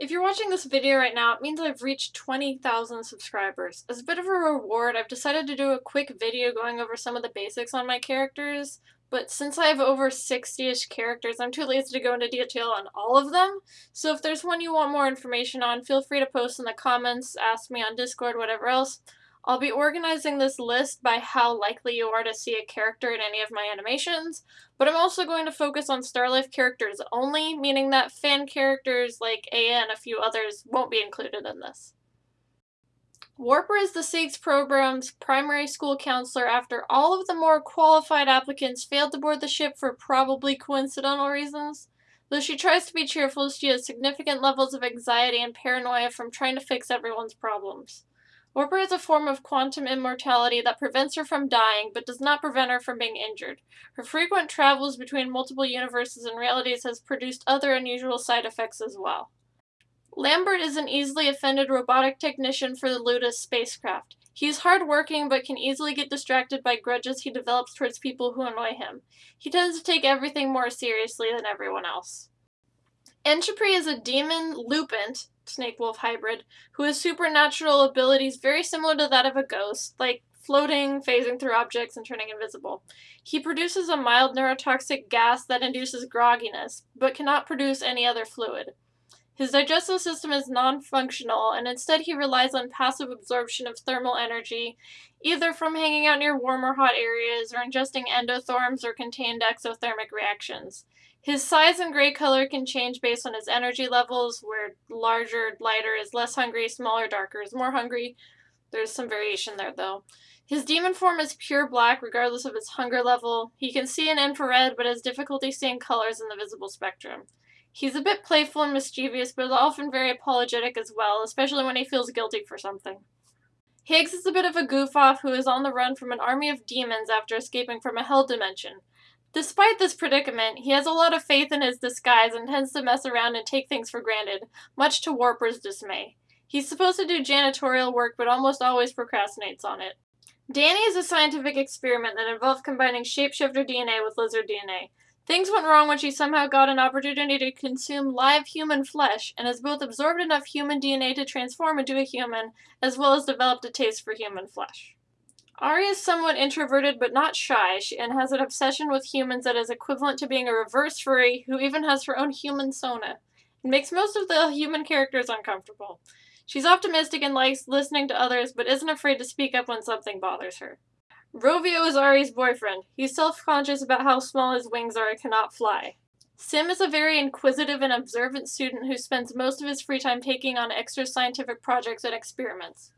If you're watching this video right now, it means I've reached 20,000 subscribers. As a bit of a reward, I've decided to do a quick video going over some of the basics on my characters, but since I have over 60-ish characters, I'm too lazy to go into detail on all of them, so if there's one you want more information on, feel free to post in the comments, ask me on Discord, whatever else. I'll be organizing this list by how likely you are to see a character in any of my animations, but I'm also going to focus on Starlife characters only, meaning that fan characters like Aya and a few others won't be included in this. Warper is the SAGES program's primary school counselor after all of the more qualified applicants failed to board the ship for probably coincidental reasons. Though she tries to be cheerful, she has significant levels of anxiety and paranoia from trying to fix everyone's problems. Warper is a form of quantum immortality that prevents her from dying, but does not prevent her from being injured. Her frequent travels between multiple universes and realities has produced other unusual side effects as well. Lambert is an easily offended robotic technician for the Ludus spacecraft. He is hardworking but can easily get distracted by grudges he develops towards people who annoy him. He tends to take everything more seriously than everyone else. Entropy is a demon lupant snake wolf hybrid who has supernatural abilities very similar to that of a ghost, like floating, phasing through objects, and turning invisible. He produces a mild neurotoxic gas that induces grogginess, but cannot produce any other fluid. His digestive system is non-functional, and instead he relies on passive absorption of thermal energy, either from hanging out near warm or hot areas, or ingesting endotherms or contained exothermic reactions. His size and gray color can change based on his energy levels, where larger, lighter is less hungry, smaller, darker is more hungry. There's some variation there, though. His demon form is pure black, regardless of his hunger level. He can see in infrared, but has difficulty seeing colors in the visible spectrum. He's a bit playful and mischievous, but is often very apologetic as well, especially when he feels guilty for something. Higgs is a bit of a goof-off who is on the run from an army of demons after escaping from a hell dimension. Despite this predicament, he has a lot of faith in his disguise and tends to mess around and take things for granted, much to Warper's dismay. He's supposed to do janitorial work, but almost always procrastinates on it. Danny is a scientific experiment that involved combining shapeshifter DNA with lizard DNA. Things went wrong when she somehow got an opportunity to consume live human flesh and has both absorbed enough human DNA to transform into a human, as well as developed a taste for human flesh. Ari is somewhat introverted but not shy, and has an obsession with humans that is equivalent to being a reverse furry who even has her own human sona. It makes most of the human characters uncomfortable. She's optimistic and likes listening to others, but isn't afraid to speak up when something bothers her. Rovio is Ari's boyfriend. He's self-conscious about how small his wings are and cannot fly. Sim is a very inquisitive and observant student who spends most of his free time taking on extra scientific projects and experiments.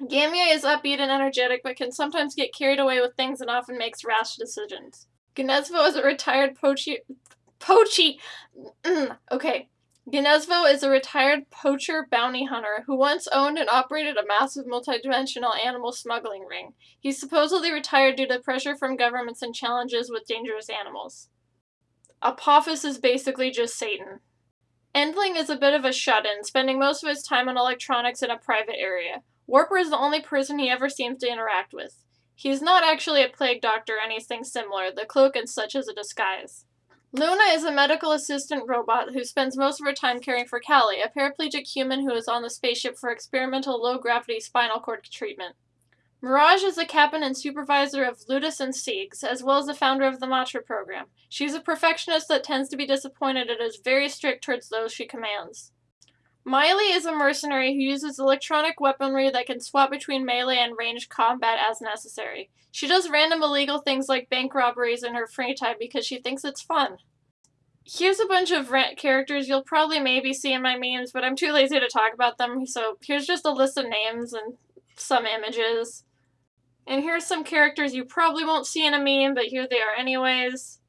Gamia is upbeat and energetic, but can sometimes get carried away with things and often makes rash decisions. Gnezvo is a retired poachy... Poachy! okay. Gnezvo is a retired poacher bounty hunter who once owned and operated a massive multidimensional animal smuggling ring. He's supposedly retired due to pressure from governments and challenges with dangerous animals. Apophis is basically just Satan. Endling is a bit of a shut-in, spending most of his time on electronics in a private area. Warper is the only person he ever seems to interact with. He is not actually a plague doctor or anything similar, the cloak and such is a disguise. Luna is a medical assistant robot who spends most of her time caring for Callie, a paraplegic human who is on the spaceship for experimental low-gravity spinal cord treatment. Mirage is the captain and supervisor of Ludus and SAGES, as well as the founder of the Matra program. She's a perfectionist that tends to be disappointed and is very strict towards those she commands. Miley is a mercenary who uses electronic weaponry that can swap between melee and ranged combat as necessary. She does random illegal things like bank robberies in her free time because she thinks it's fun. Here's a bunch of rent characters you'll probably maybe see in my memes, but I'm too lazy to talk about them, so here's just a list of names and some images. And here's some characters you probably won't see in a meme, but here they are anyways.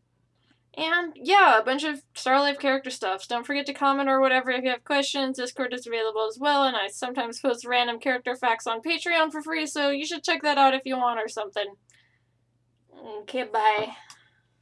And yeah, a bunch of Starlife character stuff. Don't forget to comment or whatever if you have questions. Discord is available as well, and I sometimes post random character facts on Patreon for free, so you should check that out if you want or something. Okay, bye.